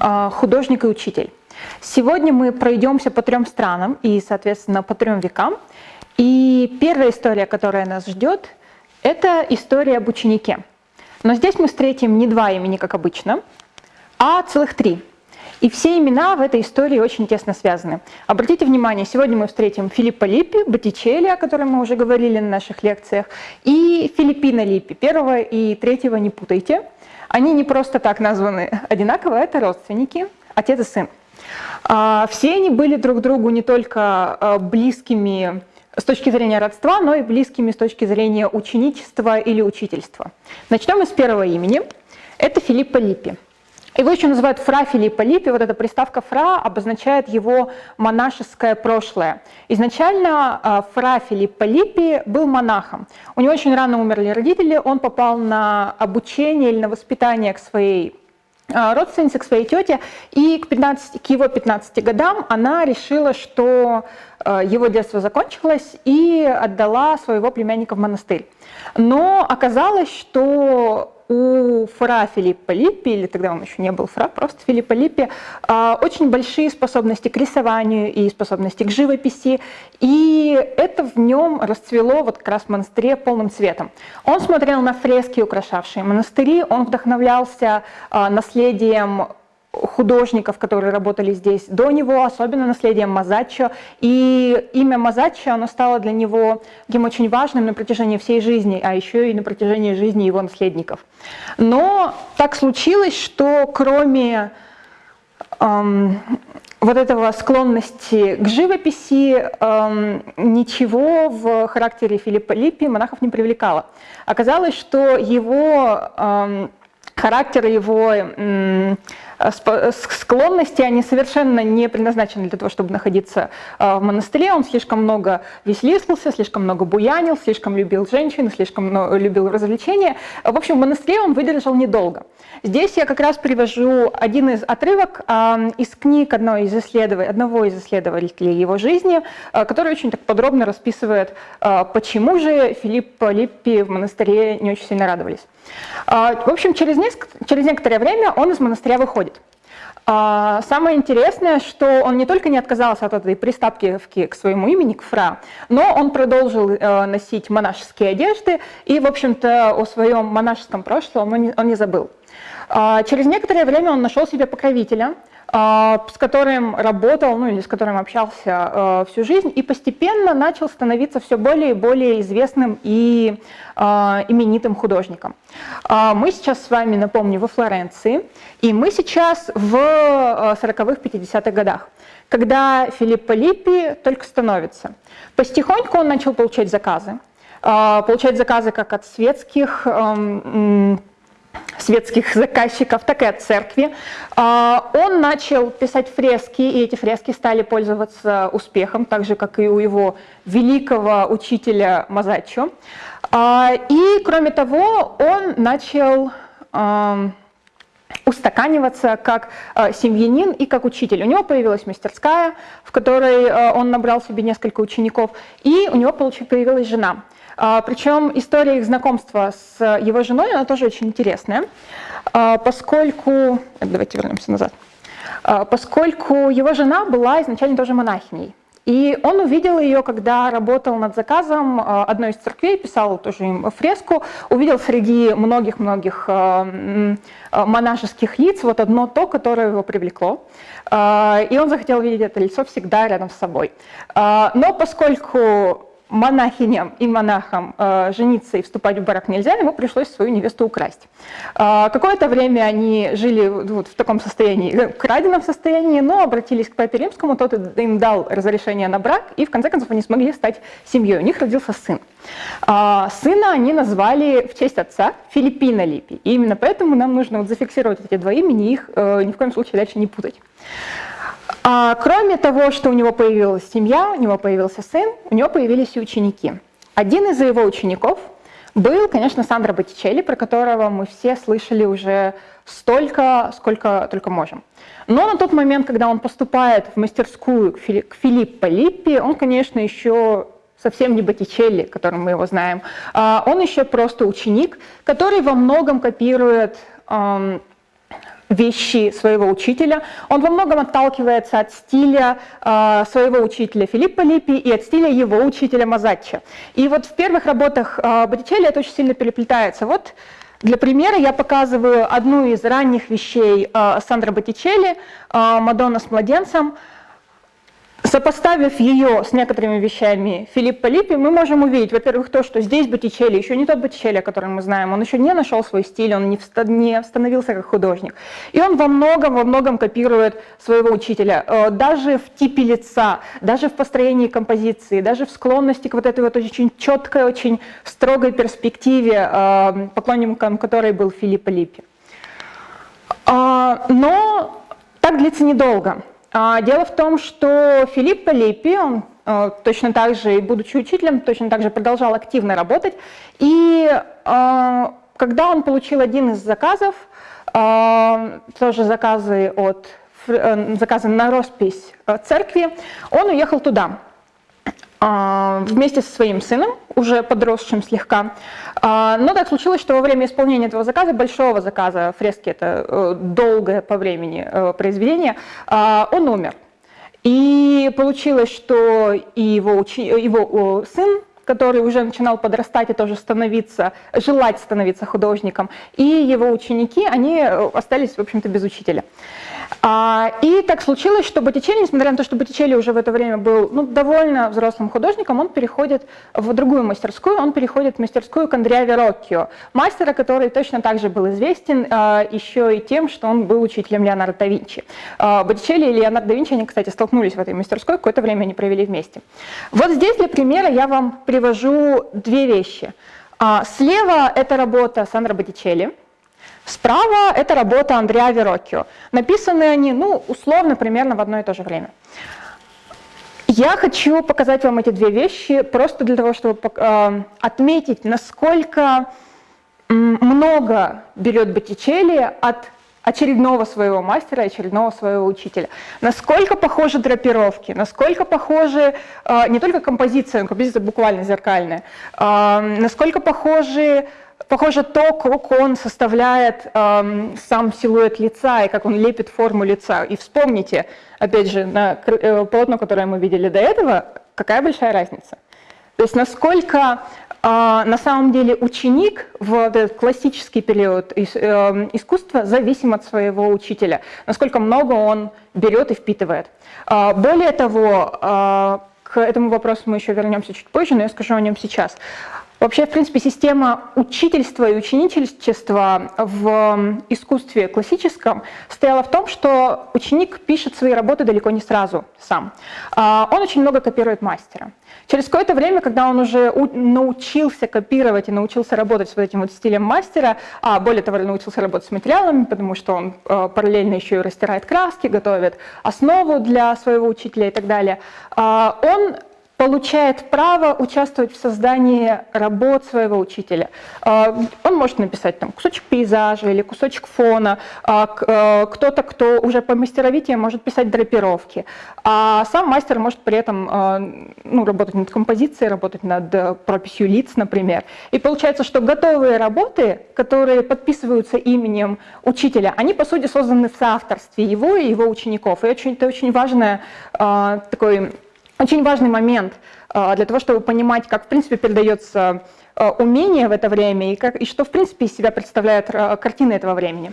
а, художник и учитель. Сегодня мы пройдемся по трем странам и, соответственно, по трем векам. И первая история, которая нас ждет, это история об ученике. Но здесь мы встретим не два имени, как обычно, а целых три. И все имена в этой истории очень тесно связаны. Обратите внимание, сегодня мы встретим Филиппа Липпи, Боттичелли, о котором мы уже говорили на наших лекциях, и Филиппина Липпи. Первого и третьего не путайте. Они не просто так названы одинаково, это родственники, отец и сын. А, все они были друг другу не только а, близкими с точки зрения родства, но и близкими с точки зрения ученичества или учительства. Начнем с первого имени. Это Филиппа Липпи. Его еще называют фра Филиппа Липпи. Вот эта приставка фра обозначает его монашеское прошлое. Изначально а, фра Филиппа Липпи был монахом. У него очень рано умерли родители, он попал на обучение или на воспитание к своей а, родственнице, к своей тете, и к, 15, к его 15 годам она решила, что а, его детство закончилось, и отдала своего племянника в монастырь. Но оказалось, что у фра Филиппа Липпи, или тогда он еще не был фра, просто Филиппа Липпи, а, очень большие способности к рисованию и способности к живописи, и это в нем расцвело вот как раз в монастыре полным цветом. Он смотрел на фрески, украшавшие монастыри, он вдохновлялся а, наследием художников, которые работали здесь до него, особенно наследием Мазаччо. И имя Мазаччо, оно стало для него таким очень важным на протяжении всей жизни, а еще и на протяжении жизни его наследников. Но так случилось, что кроме эм, вот этого склонности к живописи эм, ничего в характере Филиппа Липпи монахов не привлекало. Оказалось, что его эм, характер, его эм, склонности, они совершенно не предназначены для того, чтобы находиться э, в монастыре. Он слишком много веселился, слишком много буянил, слишком любил женщин, слишком любил развлечения. В общем, в монастыре он выдержал недолго. Здесь я как раз привожу один из отрывок из книг одного из, исследователей, одного из исследователей его жизни, который очень так подробно расписывает, почему же Филипп Липпи в монастыре не очень сильно радовались. В общем, через, несколько, через некоторое время он из монастыря выходит. А, самое интересное, что он не только не отказался от этой приставки к своему имени, к Фра, но он продолжил э, носить монашеские одежды и, в общем-то, о своем монашеском прошлом он не, забыл. А, через некоторое время он нашел себе покровителя, с которым работал, ну или с которым общался э, всю жизнь, и постепенно начал становиться все более и более известным и э, именитым художником. А, мы сейчас с вами, напомню, во Флоренции, и мы сейчас в 40-х, э, 50-х годах, когда Филиппо Липпи только становится. Постихоньку он начал получать заказы, получать заказы как от светских эм, светских заказчиков, так и от церкви. А, он начал писать фрески, и эти фрески стали пользоваться успехом, так же, как и у его великого учителя Мазаччо. А, и, кроме того, он начал устаканиваться как семьянин и как учитель. У него появилась мастерская, в которой он набрал себе несколько учеников, и у него появилась жена – а, Причем история их знакомства с его женой, она тоже очень интересная, а, поскольку... Давайте вернемся назад. А, поскольку его жена была изначально тоже монахиней. И он увидел ее, когда работал над заказом одной из церквей, писал тоже им фреску, увидел среди многих-многих монашеских лиц вот одно то, которое его привлекло. И он захотел видеть это лицо всегда рядом с собой. Но поскольку монахиням и монахам э, жениться и вступать в брак нельзя, ему пришлось свою невесту украсть. Э, Какое-то время они жили вот в таком состоянии, э, краденом состоянии, но обратились к папе римскому, тот им дал разрешение на брак, и в конце концов они смогли стать семьей. У них родился сын. Э, сына они назвали в честь отца Филиппина Липи. И именно поэтому нам нужно вот зафиксировать эти два имени их э, ни в коем случае дальше не путать. А, кроме того, что у него появилась семья, у него появился сын, у него появились и ученики. Один из его учеников был, конечно, Сандро Боттичелли, про которого мы все слышали уже столько, сколько только можем. Но на тот момент, когда он поступает в мастерскую к, Фили к Филиппо Липпи, он, конечно, еще совсем не Боттичелли, которым мы его знаем. А он еще просто ученик, который во многом копирует вещи своего учителя. Он во многом отталкивается от стиля э, своего учителя Филиппа Липпи и от стиля его учителя Мазаччи. И вот в первых работах э, Боттичелли это очень сильно переплетается. Вот для примера я показываю одну из ранних вещей э, Сандра Боттичелли, э, «Мадонна с младенцем». Сопоставив ее с некоторыми вещами Филиппа Липпи, мы можем увидеть, во-первых, то, что здесь Боттичелли еще не тот Боттичелли, о котором мы знаем, он еще не нашел свой стиль, он не, становился как художник. И он во многом, во многом копирует своего учителя, э, даже в типе лица, даже в построении композиции, даже в склонности к вот этой вот очень четкой, очень строгой перспективе, э, поклонником которой был Филиппа Липпи. А, но так длится недолго. А, дело в том, что Филиппо Липпи, он э, точно так же, будучи учителем, точно так же продолжал активно работать. И э, когда он получил один из заказов, э, тоже заказы, от, заказы на роспись церкви, он уехал туда. А, вместе со своим сыном, уже подросшим слегка. А, но так случилось, что во время исполнения этого заказа, большого заказа, фрески это э, долгое по времени э, произведение, а, он умер. И получилось, что и его, учи... его сын, который уже начинал подрастать и тоже становиться, желать становиться художником, и его ученики, они э, остались, в общем-то, без учителя. А, и так случилось, что Боттичелли, несмотря на то, что Боттичелли уже в это время был ну, довольно взрослым художником, он переходит в другую мастерскую, он переходит в мастерскую к Андреа Вероккио, мастера, который точно так же был известен а, еще и тем, что он был учителем Леонардо да Винчи. А, Боттичелли и Леонардо да Винчи, они, кстати, столкнулись в этой мастерской, какое-то время они провели вместе. Вот здесь для примера я вам привожу две вещи. Слева это работа Сандро Боттичелли, Справа это работа Андреа Вероккио. Написаны они, ну, условно, примерно в одно и то же время. Я хочу показать вам эти две вещи просто для того, чтобы э, отметить, насколько много берет Боттичелли от очередного своего мастера, очередного своего учителя. Насколько похожи драпировки, насколько похожи э, не только композиция, композиция буквально зеркальная, э, насколько похожи Похоже, то, как он составляет эм, сам силуэт лица и как он лепит форму лица. И вспомните, опять же, на э, полотно, которое мы видели до этого, какая большая разница. То есть насколько э, на самом деле ученик в этот классический период ис, э, искусства зависим от своего учителя, насколько много он берет и впитывает. Э, более того, э, к этому вопросу мы еще вернемся чуть позже, но я скажу о нем сейчас. Вообще, в принципе, система учительства и ученичества в искусстве классическом стояла в том, что ученик пишет свои работы далеко не сразу сам. А, он очень много копирует мастера. Через какое-то время, когда он уже научился копировать и научился работать с вот этим вот стилем мастера, а более того, научился работать с материалами, потому что он а, параллельно еще и растирает краски, готовит основу для своего учителя и так далее, а, он получает право участвовать в создании работ своего учителя. А, он может написать там кусочек пейзажа или кусочек фона, а, а, кто-то, кто уже по мастеровитии может писать драпировки, а сам мастер может при этом ну, работать над композицией, работать над э, прописью лиц, например. И получается, что готовые работы, которые подписываются именем учителя, они, по сути, созданы в соавторстве его и его учеников. И это очень важное такой очень важный момент а, для того, чтобы понимать, как, в принципе, передается а, умение в это время и, как, и что, в принципе, из себя представляет а, картина этого времени.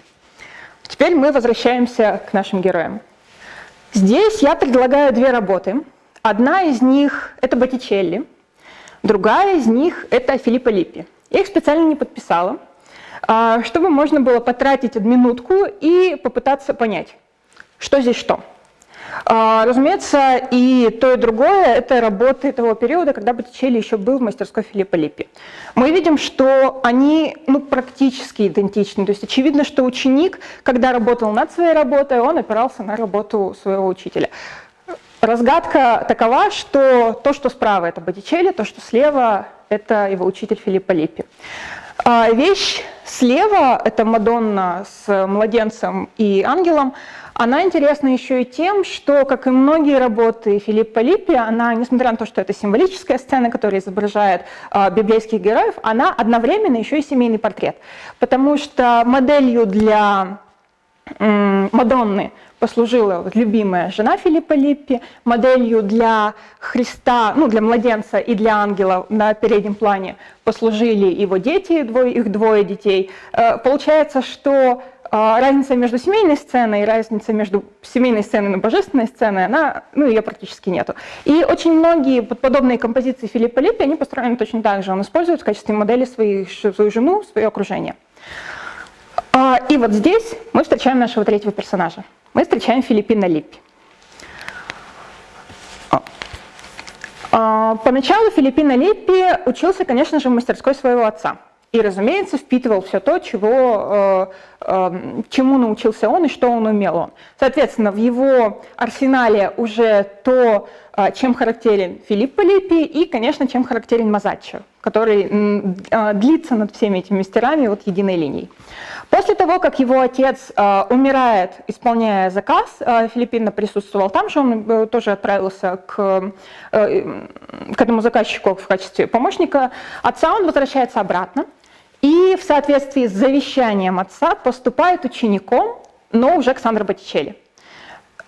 Теперь мы возвращаемся к нашим героям. Здесь я предлагаю две работы. Одна из них – это Боттичелли, другая из них – это Филиппо Липпи. Я их специально не подписала, чтобы можно было потратить минутку и попытаться понять, что здесь что. А, разумеется, и то, и другое – это работы того периода, когда Боттичелли еще был в мастерской Филиппа Липпи. Мы видим, что они ну, практически идентичны. То есть очевидно, что ученик, когда работал над своей работой, он опирался на работу своего учителя. Разгадка такова, что то, что справа – это Боттичелли, то, что слева – это его учитель Филиппа Липпи. А вещь слева – это Мадонна с младенцем и ангелом – она интересна еще и тем, что, как и многие работы Филиппа Липпи, она, несмотря на то, что это символическая сцена, которая изображает э, библейских героев, она одновременно еще и семейный портрет. Потому что моделью для Мадонны послужила вот любимая жена Филиппа Липпи, моделью для Христа, ну, для младенца и для ангела на переднем плане послужили его дети, двое, их двое детей. Э, получается, что разница между семейной сценой и разница между семейной сценой и божественной сценой, она, ну, ее практически нету. И очень многие подобные композиции Филиппа Липпи, они построены точно так же. Он использует в качестве модели своих, свою жену, свое окружение. А, и вот здесь мы встречаем нашего третьего персонажа. Мы встречаем Филиппина Липпи. А, поначалу Филиппина Липпи учился, конечно же, в мастерской своего отца. И, разумеется, впитывал все то, чего, э, э, чему научился он и что он умел он. Соответственно, в его арсенале уже то, чем характерен Филиппо Липпи и, конечно, чем характерен Мазаччо, который э, длится над всеми этими мастерами вот единой линией. После того, как его отец э, умирает, исполняя заказ, Филиппина присутствовал там же, он э, тоже отправился к, э, к этому заказчику в качестве помощника отца, он возвращается обратно и в соответствии с завещанием отца поступает учеником, но уже к Сандро Боттичелли.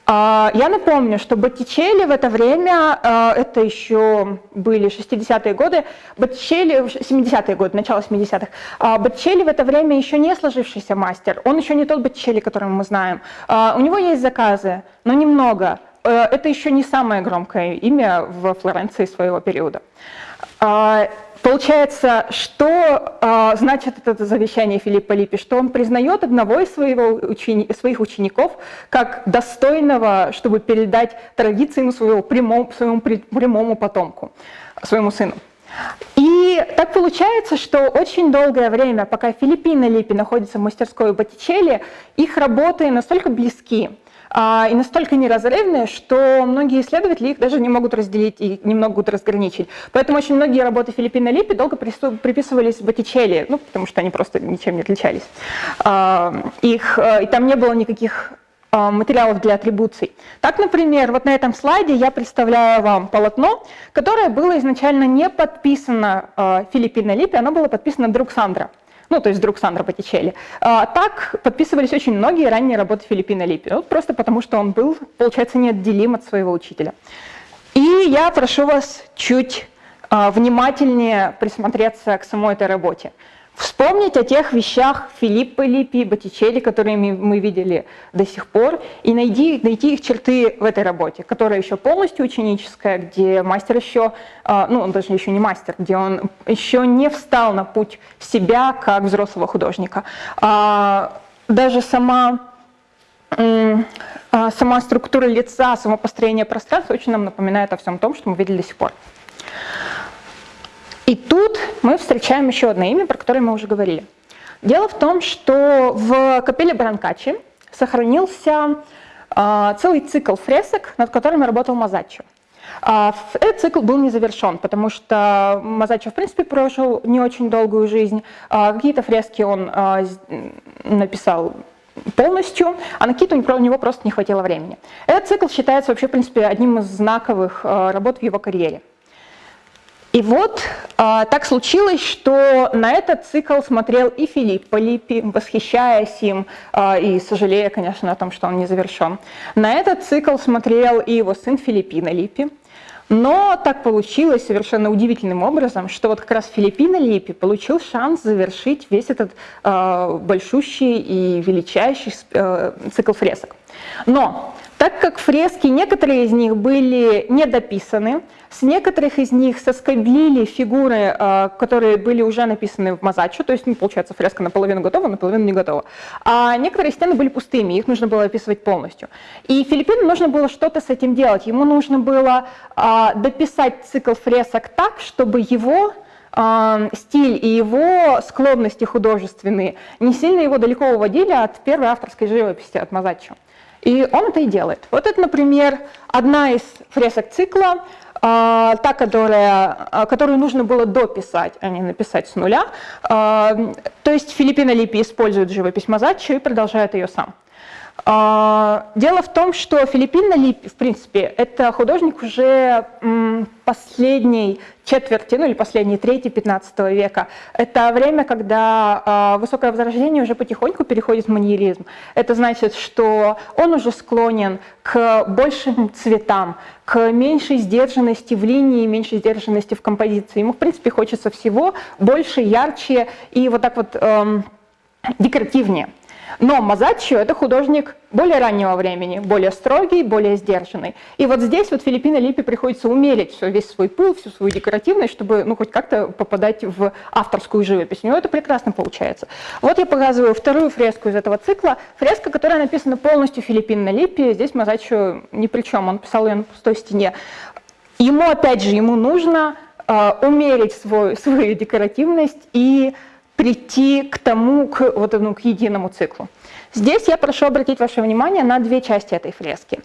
А, я напомню, что Боттичелли в это время, а, это еще были 60-е годы, Боттичелли, 70-е годы, начало 70-х, а, Боттичелли в это время еще не сложившийся мастер, он еще не тот Боттичелли, которого мы знаем. У него есть заказы, но немного. Это еще не самое громкое имя в Флоренции своего периода. Получается, что э, значит это завещание Филиппа Липпи? Что он признает одного из своего учени своих учеников как достойного, чтобы передать традиции своего прямому, своему прямому потомку, своему сыну. И так получается, что очень долгое время, пока Филиппина Липпи находится в мастерской Боттичелли, их работы настолько близки, и настолько неразрывные, что многие исследователи их даже не могут разделить и не могут разграничить. Поэтому очень многие работы Филиппина Липпи долго приписывались Боттичелли, ну, потому что они просто ничем не отличались. А, их, э, и там не было никаких а, материалов для атрибуций. Так, например, вот на этом слайде я представляю вам полотно, которое было изначально не подписано Филиппино Липпи, оно было подписано друг Сандра ну, то есть друг Сандро Боттичелли. А, так подписывались очень многие ранние работы Филиппина Липпи, вот просто потому что он был, получается, неотделим от своего учителя. И я прошу вас чуть а, внимательнее присмотреться к самой этой работе. Вспомнить о тех вещах Филиппа Липпи, Боттичелли, которые мы видели до сих пор, и найти, найти их черты в этой работе, которая еще полностью ученическая, где мастер еще, а, ну он даже еще не мастер, где он еще не встал на путь себя как взрослого художника. А, даже сама а, сама структура лица, само построение пространства очень нам напоминает о всем том, что мы видели до сих пор. И тут мы встречаем еще одно имя, про которое мы уже говорили. Дело в том, что в капелле Бранкачи сохранился э, целый цикл фресок, над которыми работал Мазаччо. А, этот цикл был не завершен, потому что Мазаччо, в принципе, прожил не очень долгую жизнь. А, какие-то фрески он а, написал полностью, а на какие-то у него просто не хватило времени. Этот цикл считается вообще, в принципе, одним из знаковых работ в его карьере. И вот а, так случилось, что на этот цикл смотрел и Филипп Полиппи, восхищаясь им а, и сожалея, конечно, о том, что он не завершен. На этот цикл смотрел и его сын Филиппина Липпи. Но так получилось совершенно удивительным образом, что вот как раз Филиппина Липпи получил шанс завершить весь этот э, большущий и величайший э, цикл фресок. Но так как фрески, некоторые из них были недописаны, с некоторых из них соскоблили фигуры, а, которые были уже написаны в Мазачо, то есть, ну, получается, фреска наполовину готова, наполовину не готова. А некоторые стены были пустыми, их нужно было описывать полностью. И Филиппину нужно было что-то с этим делать. Ему нужно было а, дописать цикл фресок так, чтобы его а, стиль и его склонности художественные не сильно его далеко уводили от первой авторской живописи, от Мазаччо. И он это и делает. Вот это, например, одна из фресок цикла, а, та, которая, а, которую нужно было дописать, а не написать с нуля. А, то есть Филиппина Липи использует живопись Мазаччо и продолжает ее сам. Дело в том, что Филиппина Липи, в принципе, это художник уже последней четверти, ну или последней трети 15 века. Это время, когда э, высокое возрождение уже потихоньку переходит в маньеризм. Это значит, что он уже склонен к большим цветам, к меньшей сдержанности в линии, меньшей сдержанности в композиции. Ему, в принципе, хочется всего больше, ярче и вот так вот эм, декоративнее. Но Мазаччо – это художник более раннего времени, более строгий, более сдержанный. И вот здесь вот Филиппино Липи приходится умерить все, весь свой пыл, всю свою декоративность, чтобы ну, хоть как-то попадать в авторскую живопись. У него это прекрасно получается. Вот я показываю вторую фреску из этого цикла. Фреска, которая написана полностью Филиппино Липи. Здесь Мазаччо ни при чем, он писал ее на пустой стене. Ему, опять же, ему нужно э, умерить свой, свою декоративность и прийти к тому, к, вот, ну, к единому циклу. Здесь я прошу обратить ваше внимание на две части этой фрески.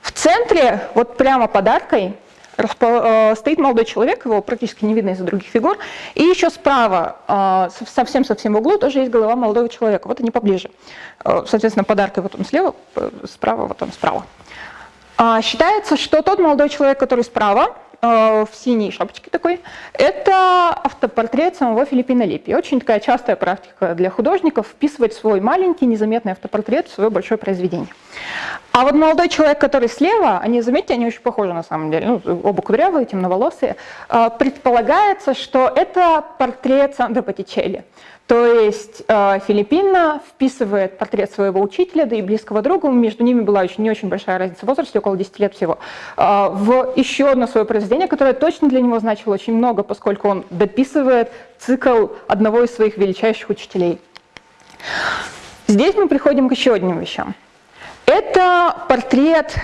В центре, вот прямо под аркой, э, стоит молодой человек, его практически не видно из-за других фигур, и еще справа, совсем-совсем э, в углу, тоже есть голова молодого человека, вот они поближе. Э, соответственно, под аркой вот он слева, справа вот он справа. А, считается, что тот молодой человек, который справа, в синей шапочке такой, это автопортрет самого Филиппина Липи. Очень такая частая практика для художников вписывать свой маленький незаметный автопортрет в свое большое произведение. А вот молодой человек, который слева, они, заметьте, они очень похожи на самом деле, ну, оба кудрявые, темноволосые, э, предполагается, что это портрет Сандро Боттичелли. То есть э, Филиппина вписывает портрет своего учителя, да и близкого друга, между ними была очень, не очень большая разница в возрасте, около 10 лет всего, э, в еще одно свое произведение, которое точно для него значило очень много, поскольку он дописывает цикл одного из своих величайших учителей. Здесь мы приходим к еще одним вещам. Это портрет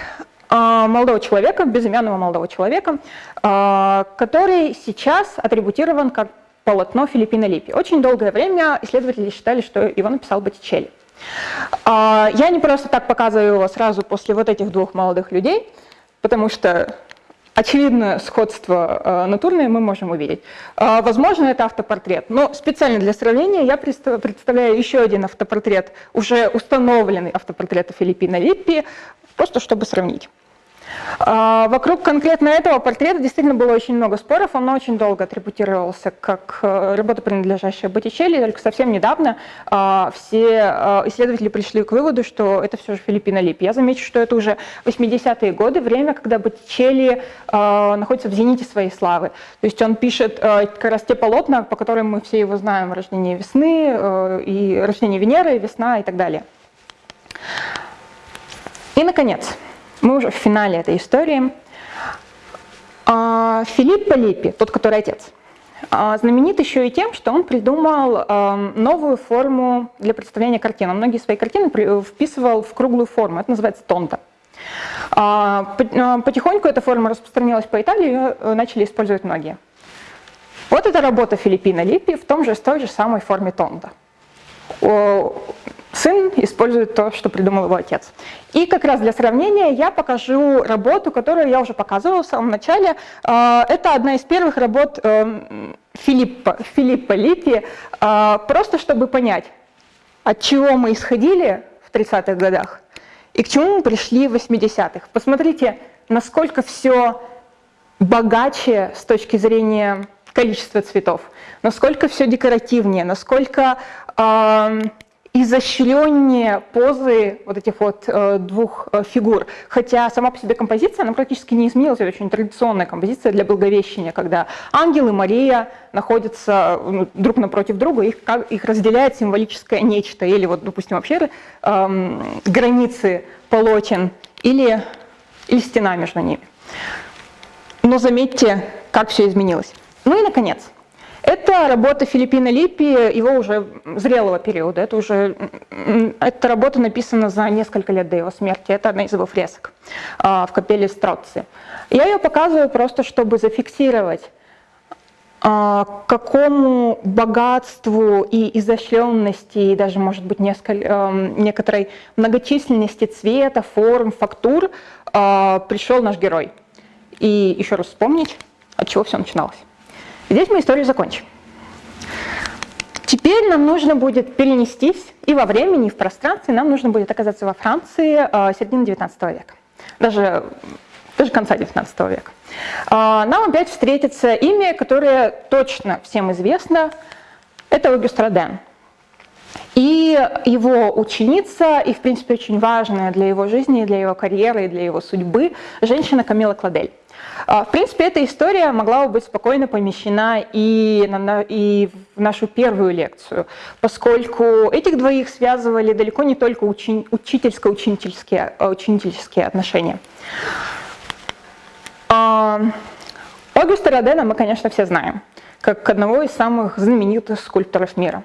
э, молодого человека, безымянного молодого человека, который сейчас атрибутирован как полотно Филиппина Липи. Очень долгое время исследователи считали, что его написал Боттичелли. А, я не просто так показываю его сразу после вот этих двух молодых людей, потому что очевидное сходство э, натурное мы можем увидеть. А, возможно, это автопортрет, но специально для сравнения я представляю еще один автопортрет, уже установленный автопортрет Филиппина Липпи, просто чтобы сравнить. А, вокруг конкретно этого портрета действительно было очень много споров, он очень долго атрибутировался как э, работа, принадлежащая Боттичелли, только совсем недавно а, все а, исследователи пришли к выводу, что это все же Филиппино Лип. Я замечу, что это уже 80-е годы, время, когда Боттичелли находится в зените своей славы. То есть он пишет как раз те полотна, по которым мы все его знаем, «Рождение весны», э, и «Рождение Венеры», «Весна» и так далее. И, наконец, мы уже в финале этой истории. А, Филипп Полипи, тот, который отец, а, знаменит еще и тем, что он придумал новую форму для представления картин. Многие свои картины вписывал в круглую форму, это называется тонта. А, потихоньку эта форма распространилась по Италии, ее э, начали использовать многие. Вот эта работа Филиппина Липпи в том же, в той же самой форме тонта сын использует то, что придумал его отец. И как раз для сравнения я покажу работу, которую я уже показывала в самом начале. А, это одна из первых работ эм, Филиппа, Филиппа Липпи, а, просто чтобы понять, от чего мы исходили в 30-х годах и к чему мы пришли в 80-х. Посмотрите, насколько все богаче с точки зрения количества цветов, насколько все декоративнее, насколько э, изощреннее позы вот этих вот э, двух э, фигур. Хотя сама по себе композиция, она практически не изменилась. Это очень традиционная композиция для Благовещения, когда ангел и Мария находятся друг напротив друга, их, их разделяет символическое нечто, или вот, допустим, вообще э, границы полотен, или, или стена между ними. Но заметьте, как все изменилось. Ну и, наконец, это работа Филиппина Липпи, его уже зрелого периода. Это уже эта работа написана за несколько лет до его смерти. Это одна из его фресок а, в капелле Строци. Я ее показываю просто, чтобы зафиксировать а, какому богатству и изощренности, и даже, может быть, несколько, некоторой многочисленности цвета, форм, фактур а, пришел наш герой. И еще раз вспомнить, от чего все начиналось. Здесь мы историю закончим. Теперь нам нужно будет перенестись и во времени, и в пространстве, нам нужно будет оказаться во Франции э, середины 19 века, даже, даже конца 19 века. Нам опять встретится имя, которое точно всем известно, это Огюст Роден. И его ученица, и в принципе очень важная для его жизни, для его карьеры, и для его судьбы, женщина Камила Кладель. А, в принципе, эта история могла бы быть спокойно помещена и, на, и в нашу первую лекцию, поскольку этих двоих связывали далеко не только учи, учительско-ученические ученические отношения. А, Огюста Родена мы, конечно, все знаем, как одного из самых знаменитых скульпторов мира.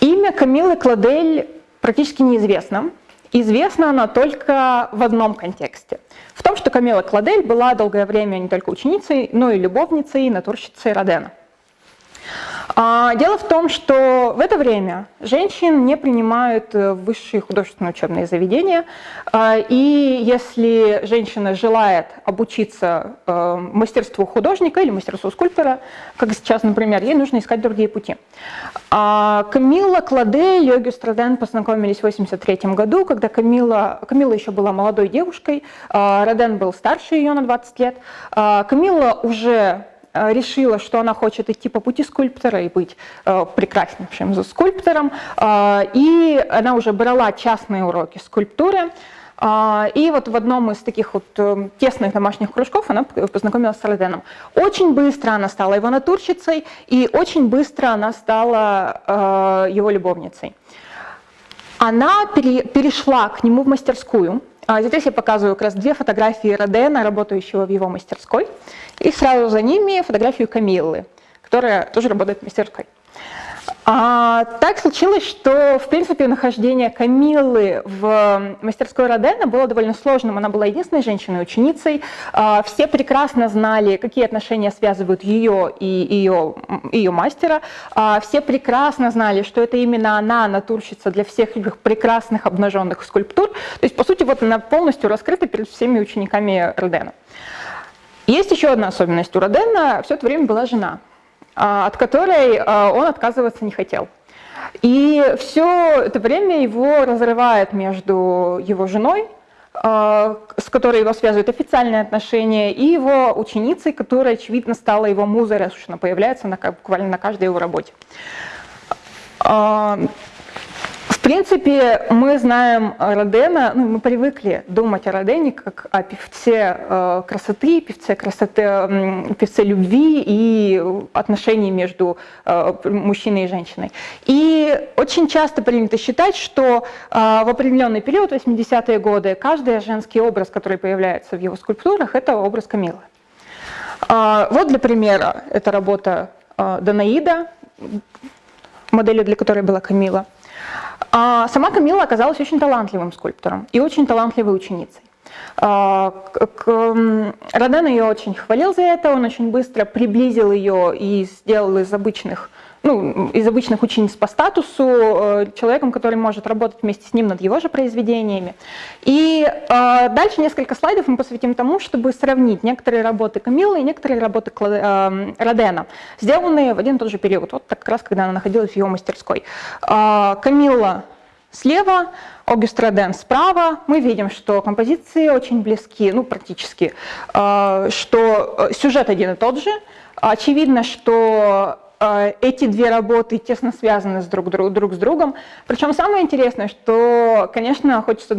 Имя Камилы Кладель практически неизвестно. Известна она только в одном контексте. Том, что Камила Кладель была долгое время не только ученицей, но и любовницей и натурщицей Родена. А, дело в том, что в это время женщин не принимают в высшие художественные учебные заведения, а, и если женщина желает обучиться э, мастерству художника или мастерству скульптора, как сейчас, например, ей нужно искать другие пути. А, Камила Кладе и Йоги Страден познакомились в 1983 году, когда Камила, Камила еще была молодой девушкой, Роден был старше ее на 20 лет. Камила уже Э, решила, что она хочет идти по пути скульптора и быть э, прекраснейшим скульптором, э, и она уже брала частные уроки скульптуры, и вот в одном из таких вот тесных домашних кружков она познакомилась с Роденом. Очень быстро она стала его натурщицей, и очень быстро она стала его любовницей. Она перешла к нему в мастерскую, а здесь я показываю как раз две фотографии Родена, работающего в его мастерской, и сразу за ними фотографию Камиллы, которая тоже работает в мастерской. А, так случилось, что, в принципе, нахождение Камиллы в мастерской Родена было довольно сложным. Она была единственной женщиной-ученицей. А, все прекрасно знали, какие отношения связывают ее и ее, ее мастера. А, все прекрасно знали, что это именно она натурщица для всех этих прекрасных обнаженных скульптур. То есть, по сути, вот она полностью раскрыта перед всеми учениками Родена. Есть еще одна особенность. У Родена все это время была жена. А, от которой а, он отказываться не хотел. И все это время его разрывает между его женой, а, с которой его связывают официальные отношения, и его ученицей, которая, очевидно, стала его музой, раз уж она появляется на, буквально на каждой его работе. Принципе, мы знаем Родена, ну, мы привыкли думать о Родене как о певце э, красоты, певце, красоты, певце любви и отношений между э, мужчиной и женщиной. И очень часто принято считать, что э, в определенный период, 80-е годы, каждый женский образ, который появляется в его скульптурах, это образ Камилы. Вот для примера, это работа Данаида, моделью для которой была Камила. А сама Камила оказалась очень талантливым скульптором и очень талантливой ученицей. А, Роден ее очень хвалил за это, он очень быстро приблизил ее и сделал из обычных ну, из обычных учениц по статусу, э, человеком, который может работать вместе с ним над его же произведениями. И э, дальше несколько слайдов мы посвятим тому, чтобы сравнить некоторые работы Камиллы и некоторые работы э, Родена, сделанные в один и тот же период, вот как раз когда она находилась в его мастерской. Э, Камилла слева, Огюст Роден справа. Мы видим, что композиции очень близки, ну практически, э, что сюжет один и тот же. Очевидно, что эти две работы тесно связаны с друг, друг, друг с другом. Причем самое интересное, что, конечно, хочется,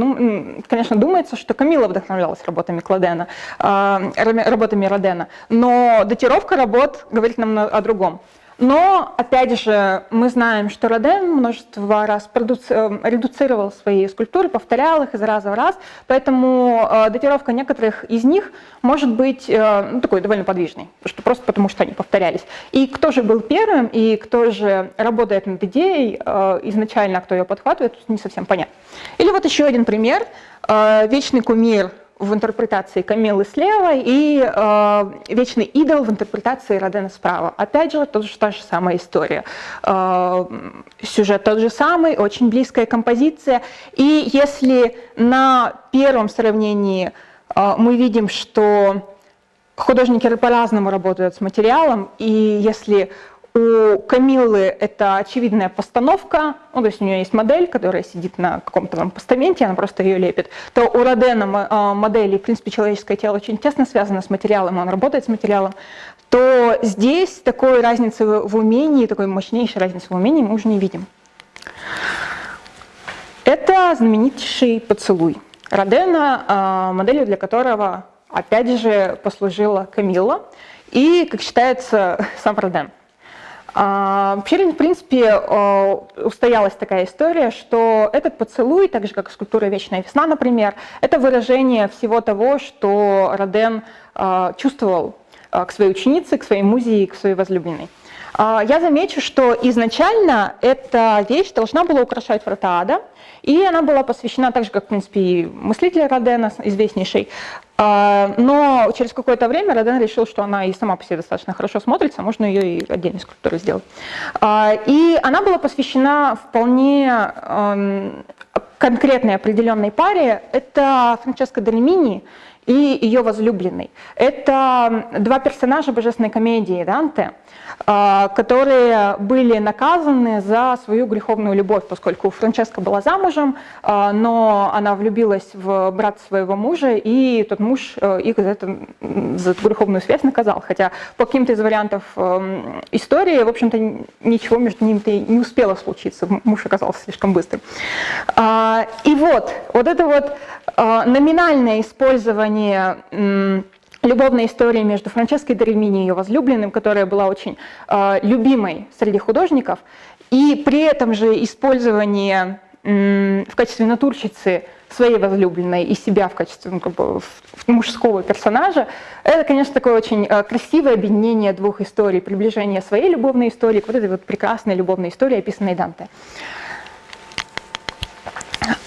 конечно, думается, что Камила вдохновлялась работами Кладена, а, работами Родена, но датировка работ говорит нам о другом. Но, опять же, мы знаем, что Роден множество раз э, редуцировал свои скульптуры, повторял их из раза в раз, поэтому э, датировка некоторых из них может быть э, ну, такой довольно подвижной, что просто потому, что они повторялись. И кто же был первым, и кто же работает над идеей изначально, кто ее подхватывает, не совсем понятно. Или вот еще один пример. Вечный кумир в интерпретации Камилы слева и э, Вечный идол в интерпретации Родена справа. Опять же, тот же, та же самая история. Э, сюжет тот же самый, очень близкая композиция. И если на первом сравнении э, мы видим, что художники по-разному работают с материалом, и если у Камиллы это очевидная постановка, ну, то есть у нее есть модель, которая сидит на каком-то там постаменте, она просто ее лепит, то у Родена а, модели, в принципе, человеческое тело очень тесно связано с материалом, он работает с материалом, то здесь такой разницы в умении, такой мощнейшей разницы в умении мы уже не видим. Это знаменитейший поцелуй Родена, а, моделью для которого, опять же, послужила Камилла и, как считается, сам Роден. А, вообще, в принципе, а, устоялась такая история, что этот поцелуй, так же как скульптура «Вечная весна», например, это выражение всего того, что Роден а, чувствовал к своей ученице, к своей музе и к своей возлюбленной. Я замечу, что изначально эта вещь должна была украшать врата ада, и она была посвящена, так же как, в принципе, и мыслитель Родена, известнейший, а, но через какое-то время Роден решил, что она и сама по себе достаточно хорошо смотрится, можно ее и отдельной скульптурой сделать. А, и она была посвящена вполне конкретной определенной паре. Это Франческо Дельмини и ее возлюбленный. Это два персонажа божественной комедии Данте – а, которые были наказаны за свою греховную любовь, поскольку Франческа была замужем, а, но она влюбилась в брата своего мужа, и тот муж э, их за, это, за эту греховную связь наказал. Хотя по каким-то из вариантов эм, истории, в общем-то, ничего между ними-то не успело случиться, муж оказался слишком быстрым. А, и вот, вот это вот номинальное использование любовная история между Франческой Дерельмини и ее возлюбленным, которая была очень э, любимой среди художников, и при этом же использование в качестве натурщицы своей возлюбленной и себя в качестве ну, как бы, мужского персонажа, это, конечно, такое очень э, красивое объединение двух историй, приближение своей любовной истории к вот этой вот прекрасной любовной истории, описанной Данте.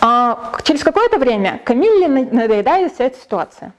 А через какое-то время Камилле надоедает вся эта ситуация.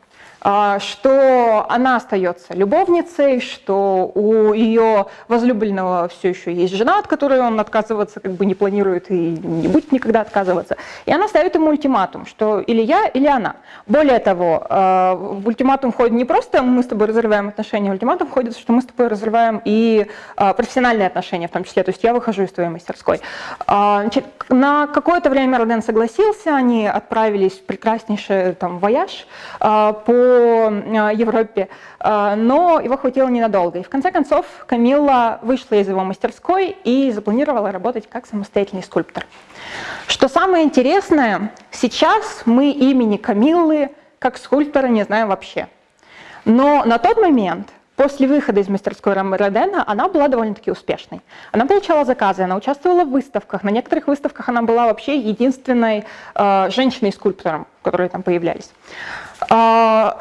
А, что она остается любовницей, что у ее возлюбленного все еще есть жена, от которой он отказываться как бы не планирует и не будет никогда отказываться. И она ставит ему ультиматум, что или я, или она. Более того, а, в ультиматум входит не просто мы с тобой разрываем отношения, в ультиматум входит, что мы с тобой разрываем и а, профессиональные отношения в том числе, то есть я выхожу из твоей мастерской. На какое-то время Роден согласился, они отправились в прекраснейший там вояж по Э, Европе, э, но его хватило ненадолго. И в конце концов Камилла вышла из его мастерской и запланировала работать как самостоятельный скульптор. Что самое интересное, сейчас мы имени Камиллы как скульптора не знаем вообще. Но на тот момент После выхода из мастерской Родена она была довольно-таки успешной. Она получала заказы, она участвовала в выставках. На некоторых выставках она была вообще единственной э, женщиной-скульптором, которые там появлялись. Э,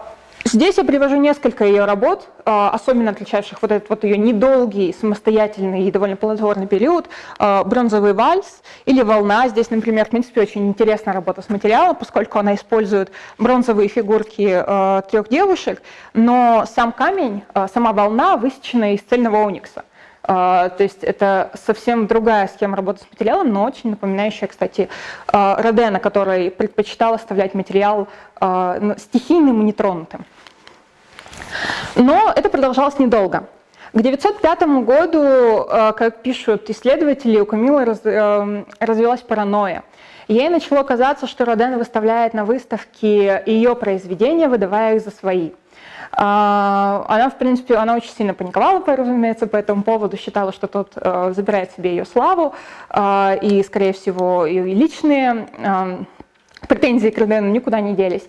Здесь я привожу несколько ее работ, а, особенно отличающих вот этот вот ее недолгий, самостоятельный и довольно плодотворный период, а, «Бронзовый вальс» или «Волна». Здесь, например, в принципе, очень интересная работа с материалом, поскольку она использует бронзовые фигурки а, трех девушек, но сам камень, сама волна высечена из цельного оникса. То есть это совсем другая схема работы с материалом, но очень напоминающая, кстати, Родена, который предпочитал оставлять материал стихийным и нетронутым. Но это продолжалось недолго. К 905 году, э, как пишут исследователи, у Камилы э, развилась паранойя. Ей начало казаться, что Роден выставляет на выставке ее произведения, выдавая их за свои. А, она, в принципе, она очень сильно паниковала, разумеется, по этому поводу, считала, что тот э, забирает себе ее славу, и, скорее всего, ее личные претензии к Родену никуда не делись.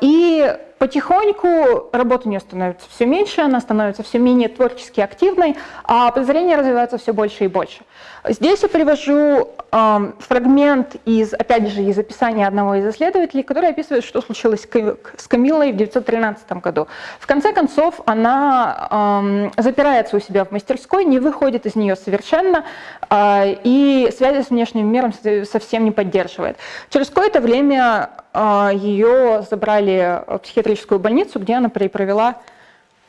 И Потихоньку работа у нее становится все меньше, она становится все менее творчески активной, а подозрения развиваются все больше и больше. Здесь я привожу э, фрагмент из, опять же, из описания одного из исследователей, который описывает, что случилось с Камилой в 1913 году. В конце концов, она э, запирается у себя в мастерской, не выходит из нее совершенно, э, и связи с внешним миром совсем не поддерживает. Через какое-то время а, ее забрали в психиатрическую больницу, где она провела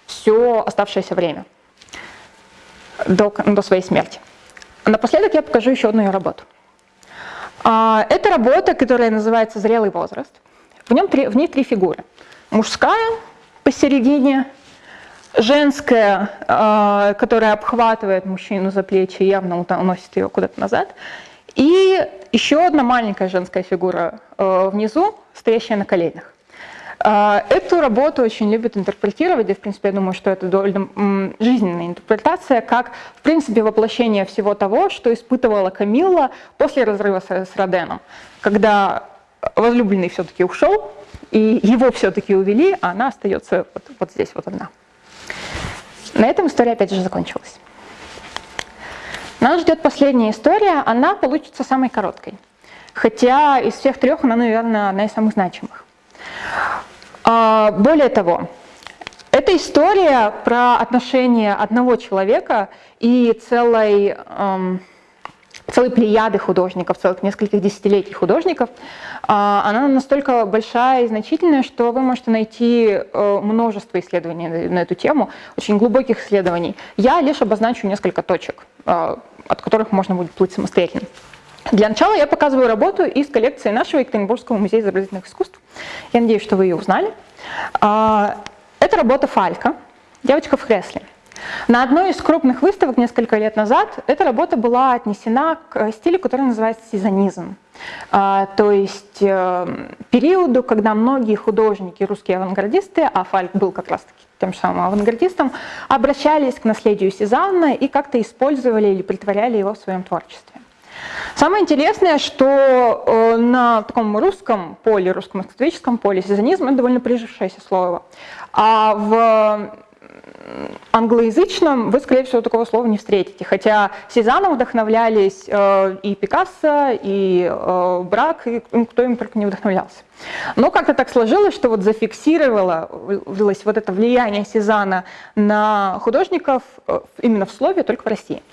все оставшееся время до, до своей смерти. Напоследок я покажу еще одну ее работу. А, это работа, которая называется «Зрелый возраст». В, нем три, в ней три фигуры. Мужская посередине, женская, э, которая обхватывает мужчину за плечи, явно уносит ее куда-то назад. И еще одна маленькая женская фигура э, внизу, стоящая на коленях. Эту работу очень любят интерпретировать, и, в принципе, я думаю, что это довольно жизненная интерпретация, как, в принципе, воплощение всего того, что испытывала Камилла после разрыва с Роденом, когда возлюбленный все-таки ушел, и его все-таки увели, а она остается вот, вот здесь вот одна. На этом история опять же закончилась. Нас ждет последняя история, она получится самой короткой. Хотя из всех трех она, наверное, одна из самых значимых. А, более того, это история про отношения одного человека и целой эм, целой плеяды художников, целых нескольких десятилетий художников. А, она настолько большая и значительная, что вы можете найти э, множество исследований на эту тему, очень глубоких исследований. Я лишь обозначу несколько точек, э, от которых можно будет плыть самостоятельно. Для начала я показываю работу из коллекции нашего Екатеринбургского музея изобразительных искусств. Я надеюсь, что вы ее узнали. А, это работа Фалька, девочка в кресле. На одной из крупных выставок несколько лет назад эта работа была отнесена к стилю, который называется сезонизм. А, то есть э, периоду, когда многие художники, русские авангардисты, а Фальк был как раз-таки тем самым авангардистом, обращались к наследию Сезанна и как-то использовали или притворяли его в своем творчестве. Самое интересное, что э, на таком русском поле, русском историческом поле сезонизм – это довольно прижившееся слово. А в англоязычном вы, скорее всего, такого слова не встретите. Хотя Сезаном вдохновлялись э, и Пикассо, и э, Брак, и кто им только не вдохновлялся. Но как-то так сложилось, что вот зафиксировалось вот это влияние Сезана на художников именно в слове только в России.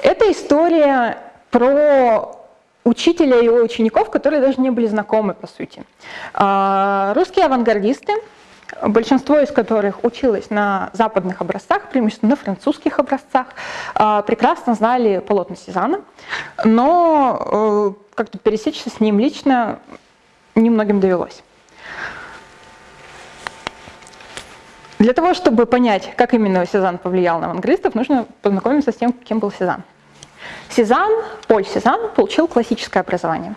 Это история про учителя и его учеников, которые даже не были знакомы, по сути. А, русские авангардисты – большинство из которых училось на западных образцах, преимущественно на французских образцах, а, прекрасно знали полотна Сезана, но э, как-то пересечься с ним лично немногим довелось. Для того, чтобы понять, как именно Сезанн повлиял на авангардистов, нужно познакомиться с тем, кем был Сезанн. Сезанн, Поль Сезанн получил классическое образование.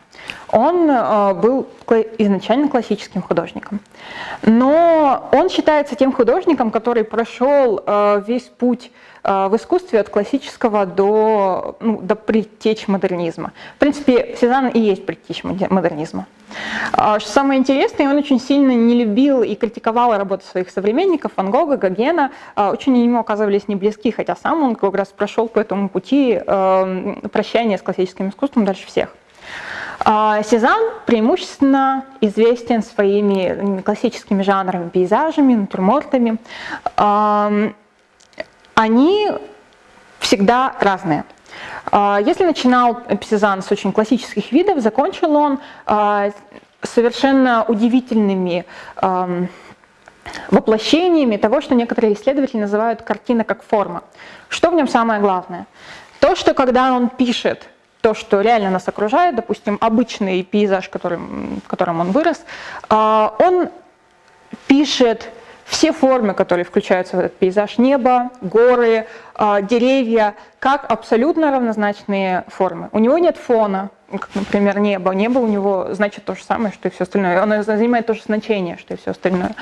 Он э, был изначально классическим художником. Но он считается тем художником, который прошел э, весь путь э, в искусстве от классического до, ну, до предтеч модернизма. В принципе, Сезанн и есть предтеч модернизма. А, что самое интересное, он очень сильно не любил и критиковал работу своих современников, Ван Гога, Гогена. А, очень они ему оказывались не близки, хотя сам он как раз прошел по этому пути прощания с классическим искусством дальше всех. А, Сезанн преимущественно известен своими классическими жанрами, пейзажами, натюрмортами. Они всегда разные. А, если начинал Сезанн с очень классических видов, закончил он а, совершенно удивительными воплощениями того, что некоторые исследователи называют картина как форма. Что в нем самое главное? То, что когда он пишет то, что реально нас окружает, допустим, обычный пейзаж, которым, в котором он вырос, а, он пишет все формы, которые включаются в этот пейзаж, небо, горы, а, деревья, как абсолютно равнозначные формы. У него нет фона, как, например, небо. Небо у него значит то же самое, что и все остальное. Оно занимает то же значение, что и все остальное.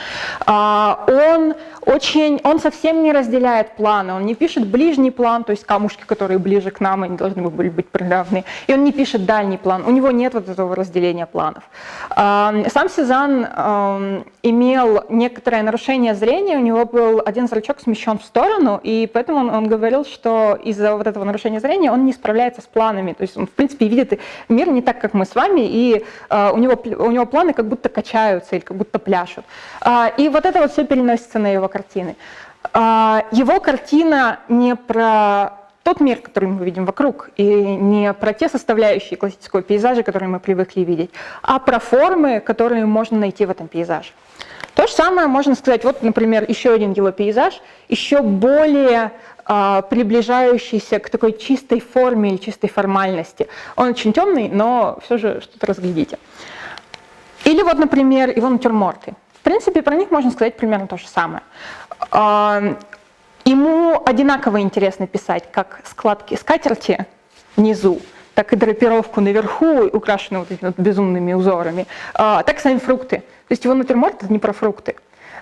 А, он, очень, он совсем не разделяет планы. Он не пишет ближний план, то есть камушки, которые ближе к нам, они должны были быть приравны. И он не пишет дальний план. У него нет вот этого разделения планов. А, сам Сезанн а, имел некоторое нарушение зрения. У него был один зрачок смещен в сторону, и поэтому он, он говорил, что из-за вот этого нарушения зрения он не справляется с планами. То есть он, в принципе, видит мир не так, как мы с вами, и э, у, него, у него планы как будто качаются или как будто пляшут. Э, и вот это вот все переносится на его картины. Э, его картина не про тот мир, который мы видим вокруг, и не про те составляющие классического пейзажа, которые мы привыкли видеть, а про формы, которые можно найти в этом пейзаже. То же самое можно сказать, вот, например, еще один его пейзаж, еще более приближающийся к такой чистой форме или чистой формальности. Он очень темный, но все же что-то разглядите. Или вот, например, его натюрморты. В принципе, про них можно сказать примерно то же самое. Ему одинаково интересно писать как складки скатерти внизу, так и драпировку наверху, украшенную вот этими вот безумными узорами, так и сами фрукты. То есть его натюрморт — это не про фрукты.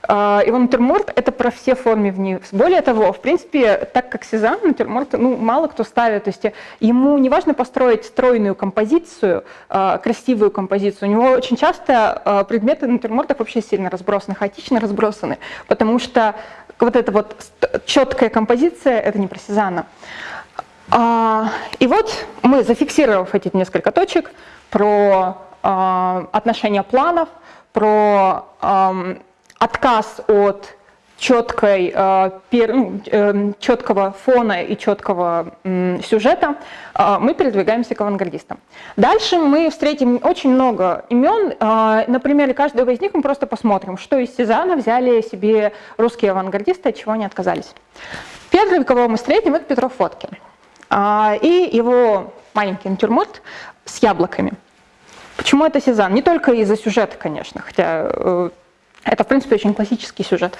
А, Его натюрморт — это про все формы вниз. Более того, в принципе, так как Сезанн, натюрморт ну, мало кто ставит. То есть ему не важно построить стройную композицию, а, красивую композицию. У него очень часто а, предметы натюрмортов вообще сильно разбросаны, хаотично разбросаны, потому что вот эта вот четкая композиция — это не про Сезанна. И вот мы, зафиксировав эти несколько точек, про отношения планов, про отказ от четкой, э, ну, э, четкого фона и четкого сюжета, э, мы передвигаемся к авангардистам. Дальше мы встретим очень много имен. На примере каждого из них мы просто посмотрим, что из Сезана взяли себе русские авангардисты, от чего они отказались. Первый, кого мы встретим, это Петров Фоткин. И его маленький натюрморт с яблоками. Почему это Сезанн? Не только из-за сюжета, конечно, хотя это, в принципе, очень классический сюжет.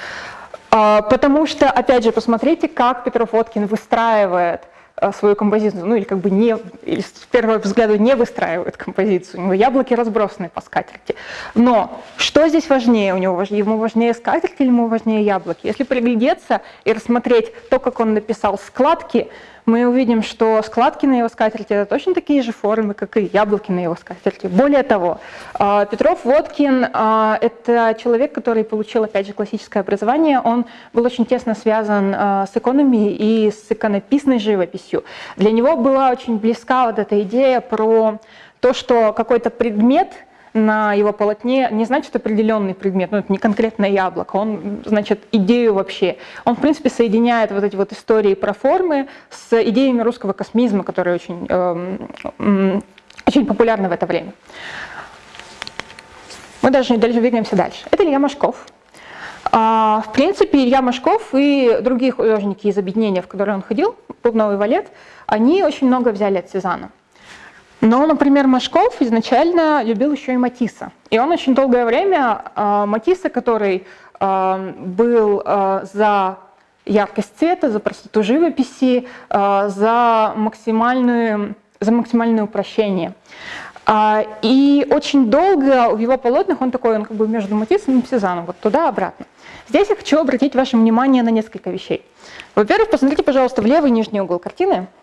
А, потому что, опять же, посмотрите, как Петров Водкин выстраивает а, свою композицию, ну или как бы не, или с первого взгляда не выстраивает композицию, у него яблоки разбросаны по скатерти. Но что здесь важнее? У него ему важнее скатерть или ему важнее яблоки? Если приглядеться и рассмотреть то, как он написал складки, мы увидим, что складки на его скатерти это точно такие же формы, как и яблоки на его скатерти. Более того, а, Петров Водкин а, – это человек, который получил, опять же, классическое образование. Он был очень тесно связан а, с экономией и с иконописной живописью. Для него была очень близка вот эта идея про то, что какой-то предмет – на его полотне не значит определенный предмет, ну это не конкретное яблоко, он значит идею вообще. Он в принципе соединяет вот эти вот истории про формы с идеями русского космизма, которые очень, э, очень популярны в это время. Мы даже двигаемся дальше. Это Илья Машков. А, в принципе, Илья Машков и другие художники из объединения, в которое он ходил, Плавновый валет, они очень много взяли от Сезанна. Но, например, Машков изначально любил еще и Матисса. И он очень долгое время э, Матисса, который э, был э, за яркость цвета, за простоту живописи, э, за, максимальную, за максимальное упрощение. А, и очень долго в его полотнах он такой, он как бы между Матиссом и Сезаном, вот туда-обратно. Здесь я хочу обратить ваше внимание на несколько вещей. Во-первых, посмотрите, пожалуйста, в левый нижний угол картины –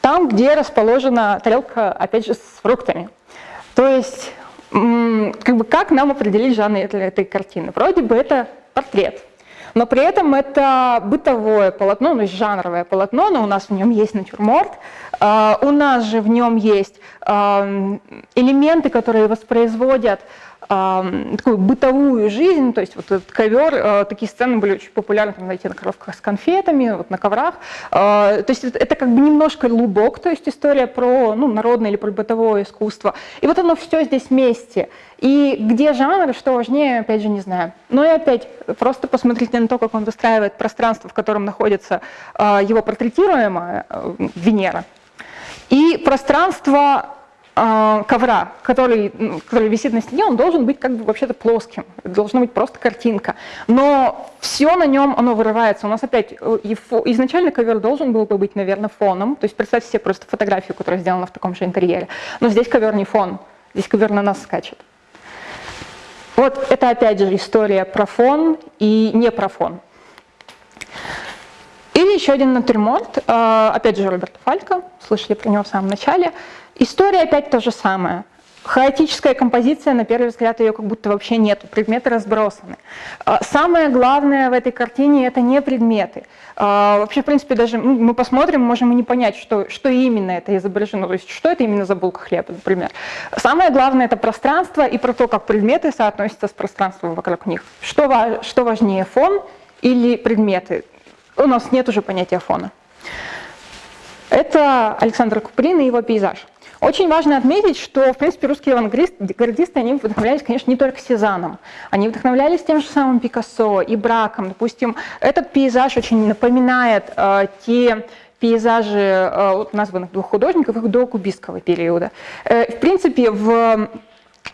там, где расположена тарелка, опять же, с фруктами. То есть, как бы как нам определить жанр этой, картины? Вроде бы это портрет, но при этом это бытовое полотно, есть жанровое полотно, но у нас в нем есть натюрморт, а, у нас же в нем есть элементы, которые воспроизводят такую бытовую жизнь, то есть вот этот ковер, э, такие сцены были очень популярны, там, знаете, на коровках с конфетами, вот на коврах. Э, то есть это как бы немножко лубок, то есть история про ну, народное или про бытовое искусство. И вот оно все здесь вместе. И где жанр, что важнее, опять же, не знаю. Но и опять, просто посмотрите на то, как он выстраивает пространство, в котором находится э, его портретируемая Венера. И пространство ковра, который, который висит на стене, он должен быть как бы вообще-то плоским, должна быть просто картинка. Но все на нем, оно вырывается. У нас опять э, изначально ковер должен был бы быть, наверное, фоном. То есть представьте себе просто фотографию, которая сделана в таком же интерьере. Но здесь ковер не фон, здесь ковер на нас скачет. Вот это опять же история про фон и не про фон. Или еще один натюрморт, а, опять же Роберта Фалька, слышали про него в самом начале. История опять то же самое. Хаотическая композиция, на первый взгляд, ее как будто вообще нету, предметы разбросаны. А, самое главное в этой картине – это не предметы. А, вообще, в принципе, даже ну, мы посмотрим, можем и не понять, что, что именно это изображено, то есть что это именно за булка хлеба, например. Самое главное – это пространство и про то, как предметы соотносятся с пространством вокруг них. Что, что важнее, фон или предметы? У нас нет уже понятия фона. Это Александр Куприн и его пейзаж. Очень важно отметить, что, в принципе, русские авангардисты, они вдохновлялись, конечно, не только Сезаном. Они вдохновлялись тем же самым Пикассо и Браком. Допустим, этот пейзаж очень напоминает э, те пейзажи э, названных двух художников их до кубистского периода. Э, в принципе, в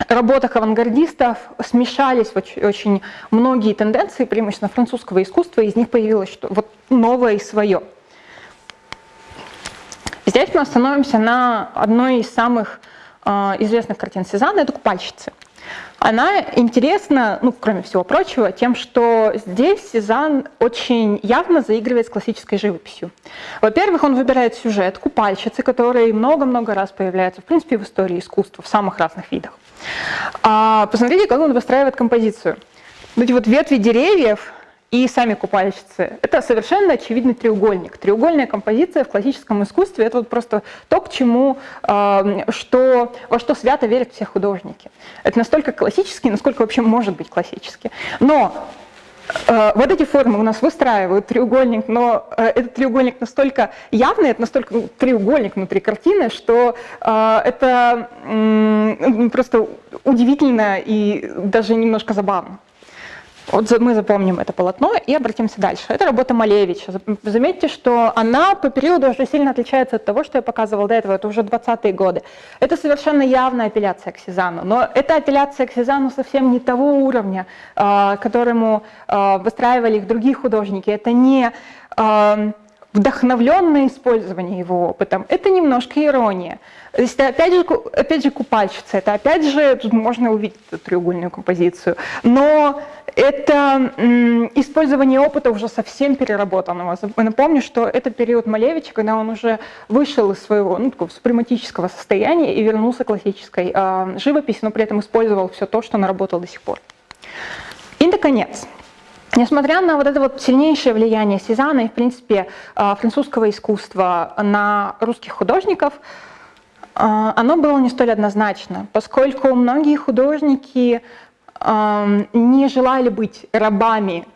работах авангардистов смешались очень, очень многие тенденции, преимущественно французского искусства, из них появилось что вот новое и свое. Здесь мы остановимся на одной из самых э, известных картин Сезанна, это «Купальщицы». Она интересна, ну, кроме всего прочего, тем, что здесь Сезанн очень явно заигрывает с классической живописью. Во-первых, он выбирает сюжет купальщицы, который много-много раз появляется, в принципе, в истории искусства, в самых разных видах. А посмотрите, как он выстраивает композицию. Вот эти вот ветви деревьев и сами купальщицы. Это совершенно очевидный треугольник. Треугольная композиция в классическом искусстве – это вот просто то, к чему, что, во что свято верят все художники. Это настолько классический, насколько вообще может быть классический. Но э, вот эти формы у нас выстраивают треугольник, но э, этот треугольник настолько явный, это настолько ну, треугольник внутри картины, что э, это просто удивительно и даже немножко забавно. Вот мы запомним это полотно и обратимся дальше. Это работа Малевича. Заметьте, что она по периоду уже сильно отличается от того, что я показывал до этого, это уже 20-е годы. Это совершенно явная апелляция к Сезану, но это апелляция к Сезану совсем не того уровня, а, которому а, выстраивали их другие художники. Это не а, вдохновленное использование его опытом, это немножко ирония. То есть, опять же, опять же купальщица, это опять же, тут можно увидеть эту треугольную композицию, но это использование опыта уже совсем переработанного. Напомню, что это период Малевича, когда он уже вышел из своего ну, такого супрематического состояния и вернулся к классической э, живописи, но при этом использовал все то, что наработал до сих пор. И, наконец, Несмотря на вот это вот сильнейшее влияние Сезанна и, в принципе, а, французского искусства на русских художников, а, оно было не столь однозначно, поскольку многие художники не желали быть рабами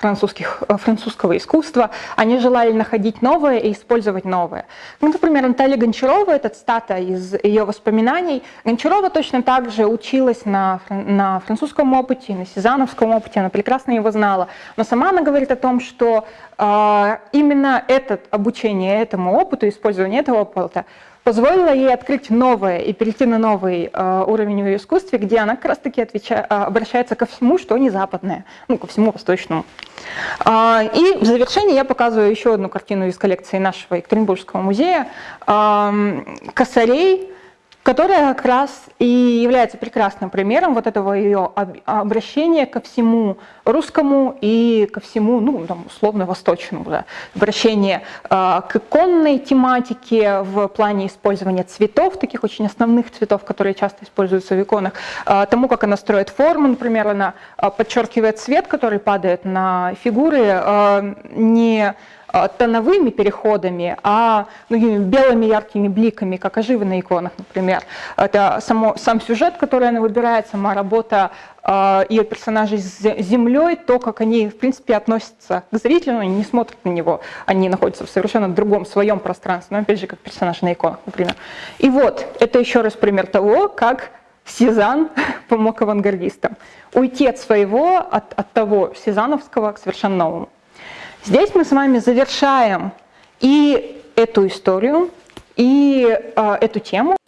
французских, э, французского искусства, они желали находить новое и использовать новое. Ну, например, Наталья Гончарова, это цитата из ее воспоминаний. Гончарова точно так же училась на, на французском опыте, на сезановском опыте, она прекрасно его знала. Но сама она говорит о том, что э, именно это обучение этому опыту, использование этого опыта позволила ей открыть новое и перейти на новый э, уровень в искусстве, где она как раз-таки э, обращается ко всему, что не западное, ну, ко всему восточному. Э, и в завершении я показываю еще одну картину из коллекции нашего Екатеринбургского музея э, «Косарей», которая как раз и является прекрасным примером вот этого ее обращения ко всему русскому и ко всему, ну, там, условно, восточному. Да. Обращение э, к иконной тематике в плане использования цветов, таких очень основных цветов, которые часто используются в иконах, э, тому, как она строит форму, например, она э, подчеркивает цвет, который падает на фигуры, э, не тоновыми переходами, а ну, белыми яркими бликами, как оживы на иконах, например. Это само, сам сюжет, который она выбирает, сама работа э, ее персонажей с землей, то, как они, в принципе, относятся к зрителю, они не смотрят на него, они находятся в совершенно другом своем пространстве, но опять же, как персонажи на иконах, например. И вот, это еще раз пример того, как Сезанн помог авангардистам уйти от своего, от, от того сезановского к совершенно новому. Здесь мы с вами завершаем и эту историю, и э, эту тему.